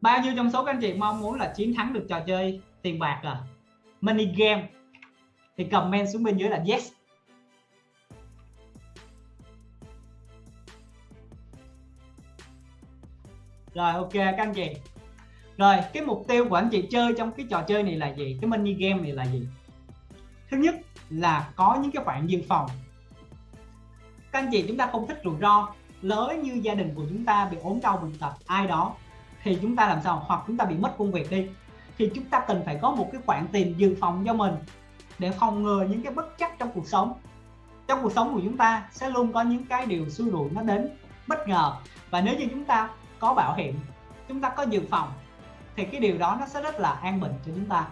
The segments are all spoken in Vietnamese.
bao nhiêu trong số các anh chị mong muốn là chiến thắng được trò chơi tiền bạc à? Money game. Thì comment xuống bên dưới là yes. Rồi, ok các anh chị. Rồi, cái mục tiêu của anh chị chơi trong cái trò chơi này là gì? Cái mini game này là gì? Thứ nhất là có những cái khoản dự phòng. Các anh chị chúng ta không thích rủi ro, lỡ như gia đình của chúng ta bị ốm đau bệnh tật, ai đó thì chúng ta làm sao? Hoặc chúng ta bị mất công việc đi. Thì chúng ta cần phải có một cái khoản tiền dự phòng cho mình để phòng ngừa những cái bất chắc trong cuộc sống. Trong cuộc sống của chúng ta sẽ luôn có những cái điều xui rủi nó đến bất ngờ. Và nếu như chúng ta có bảo hiểm, chúng ta có dự phòng, thì cái điều đó nó sẽ rất là an bình cho chúng ta.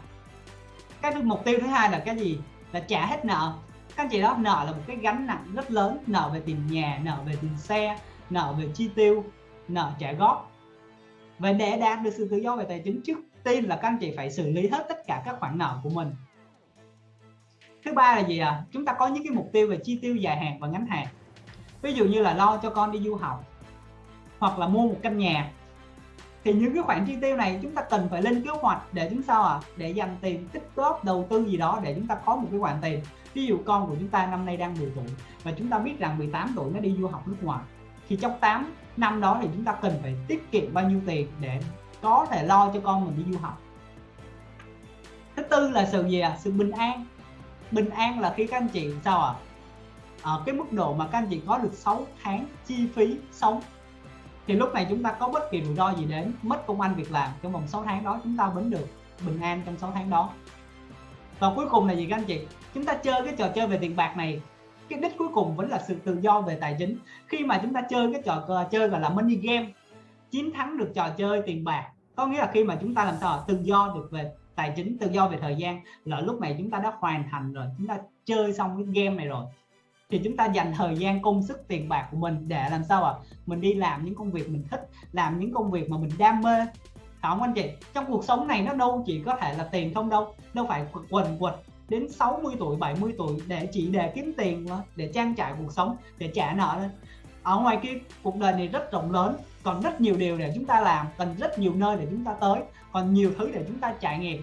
Cái mục tiêu thứ hai là cái gì? Là trả hết nợ. Các anh chị đó, nợ là một cái gánh nặng rất lớn. Nợ về tiền nhà, nợ về tiền xe, nợ về chi tiêu, nợ trả góp và để đạt được sự tự do về tài chính trước tiên là các anh chị phải xử lý hết tất cả các khoản nợ của mình. Thứ ba là gì à chúng ta có những cái mục tiêu về chi tiêu dài hạn và ngắn hạn. Ví dụ như là lo cho con đi du học hoặc là mua một căn nhà. Thì những cái khoản chi tiêu này chúng ta cần phải lên kế hoạch để chúng sao à để dành tiền, tích góp, đầu tư gì đó để chúng ta có một cái khoản tiền. Ví dụ con của chúng ta năm nay đang 10 tuổi và chúng ta biết rằng 18 tuổi nó đi du học nước ngoài thì trong 8 năm đó thì chúng ta cần phải tiết kiệm bao nhiêu tiền để có thể lo cho con mình đi du học? Thứ tư là sự gì à sự bình an. Bình an là khi các anh chị, sao à ở cái mức độ mà các anh chị có được 6 tháng chi phí sống, thì lúc này chúng ta có bất kỳ rủi ro gì đến mất công ăn việc làm trong vòng 6 tháng đó, chúng ta vẫn được bình an trong 6 tháng đó. Và cuối cùng là gì các anh chị? Chúng ta chơi cái trò chơi về tiền bạc này cái đích cuối cùng vẫn là sự tự do về tài chính. Khi mà chúng ta chơi cái trò ờ, chơi gọi là money game, chiến thắng được trò chơi tiền bạc, có nghĩa là khi mà chúng ta làm sao tự do được về tài chính, tự do về thời gian, là lúc này chúng ta đã hoàn thành rồi, chúng ta chơi xong cái game này rồi. Thì chúng ta dành thời gian, công sức, tiền bạc của mình để làm sao à mình đi làm những công việc mình thích, làm những công việc mà mình đam mê. Không anh chị? Trong cuộc sống này nó đâu chỉ có thể là tiền không đâu đâu phải quần quật đến 60 tuổi 70 tuổi để chỉ để kiếm tiền mà, để trang trải cuộc sống, để trả nợ lên ở ngoài kia, cuộc đời này rất rộng lớn, còn rất nhiều điều để chúng ta làm, cần rất nhiều nơi để chúng ta tới, còn nhiều thứ để chúng ta trải nghiệm.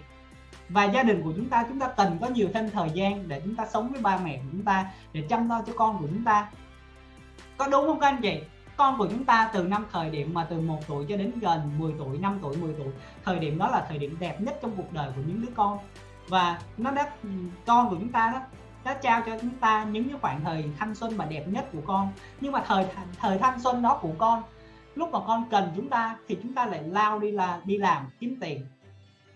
Và gia đình của chúng ta chúng ta cần có nhiều thêm thời gian để chúng ta sống với ba mẹ của chúng ta, để chăm lo cho con của chúng ta. Có đúng không các anh chị? Con của chúng ta từ năm thời điểm mà từ 1 tuổi cho đến gần 10 tuổi 5 tuổi 10 tuổi, thời điểm đó là thời điểm đẹp nhất trong cuộc đời của những đứa con và nó đã con của chúng ta đó, đã trao cho chúng ta những cái khoảng thời thanh xuân mà đẹp nhất của con. Nhưng mà thời thời thanh xuân đó của con, lúc mà con cần chúng ta thì chúng ta lại lao đi là, đi làm, kiếm tiền.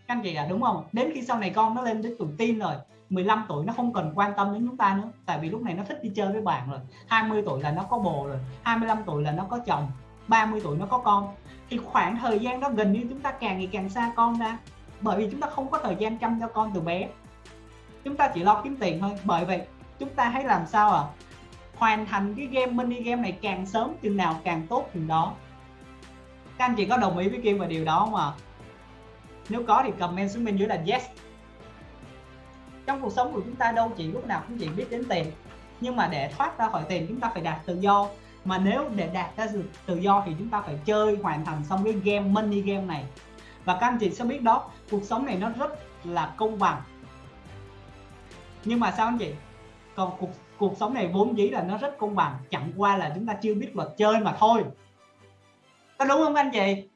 Các anh chị à đúng không? Đến khi sau này con nó lên đến tuổi tin rồi 15 tuổi nó không cần quan tâm đến chúng ta nữa, tại vì lúc này nó thích đi chơi với bạn rồi. 20 tuổi là nó có bồ rồi 25 tuổi là nó có chồng 30 tuổi nó có con. Thì khoảng thời gian đó gần như chúng ta càng ngày càng xa con ra bởi vì chúng ta không có thời gian chăm cho con từ bé. Chúng ta chỉ lo kiếm tiền thôi. Bởi vậy, chúng ta hãy làm sao à hoàn thành cái game, mini game này càng sớm, chừng nào càng tốt chừng đó. Các anh chị có đồng ý với Kim về điều đó không ạ? À? nếu có thì comment xuống bên dưới là yes. Trong cuộc sống của chúng ta đâu chỉ lúc nào cũng chỉ biết đến tiền. Nhưng mà để thoát ra khỏi tiền, chúng ta phải đạt tự do. Mà nếu để đạt ra tự do thì chúng ta phải chơi, hoàn thành xong cái game, mini game này và các anh chị sẽ biết đó, cuộc sống này nó rất là công bằng. Nhưng mà sao anh chị? Còn cuộc cuộc sống này vốn dĩ là nó rất công bằng, chẳng qua là chúng ta chưa biết luật chơi mà thôi. Có đúng không anh chị?